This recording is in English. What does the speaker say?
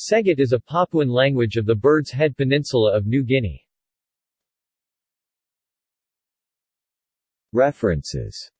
Segit is a Papuan language of the Bird's Head Peninsula of New Guinea. References